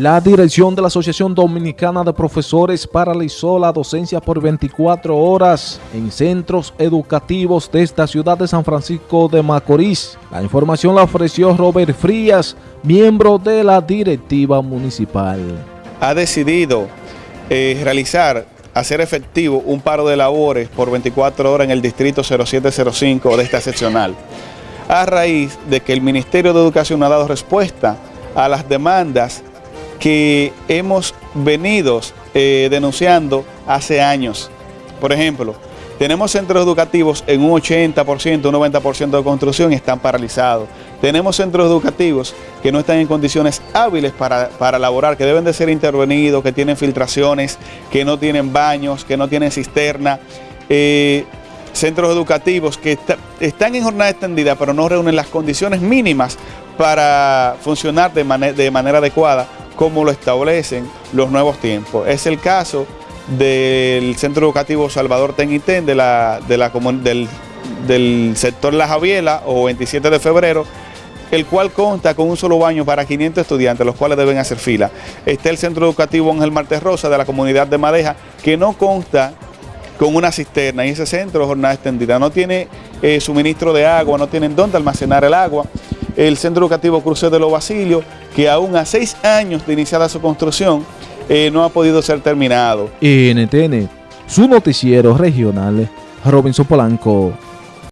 La dirección de la Asociación Dominicana de Profesores paralizó la docencia por 24 horas en centros educativos de esta ciudad de San Francisco de Macorís. La información la ofreció Robert Frías, miembro de la directiva municipal. Ha decidido eh, realizar, hacer efectivo un paro de labores por 24 horas en el distrito 0705 de esta seccional, a raíz de que el Ministerio de Educación ha dado respuesta a las demandas que hemos venido eh, denunciando hace años. Por ejemplo, tenemos centros educativos en un 80%, un 90% de construcción y están paralizados. Tenemos centros educativos que no están en condiciones hábiles para, para laborar, que deben de ser intervenidos, que tienen filtraciones, que no tienen baños, que no tienen cisterna. Eh, centros educativos que están en jornada extendida, pero no reúnen las condiciones mínimas para funcionar de, manera adecuada como lo establecen los nuevos tiempos. Es el caso del Centro Educativo Salvador Tenitén de la, del, del sector La Javiela o 27 de febrero, el cual consta con un solo baño para 500 estudiantes, los cuales deben hacer fila. Está el Centro Educativo Ángel Martes Rosa de la comunidad de Madeja, que no consta con una cisterna y ese centro jornada extendida no tiene eh, suministro de agua, no tienen dónde almacenar el agua el Centro Educativo Cruce de los Basilios, que aún a seis años de iniciada su construcción, eh, no ha podido ser terminado. NTN, su noticiero regional, Robinson Polanco.